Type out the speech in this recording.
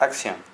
Acción.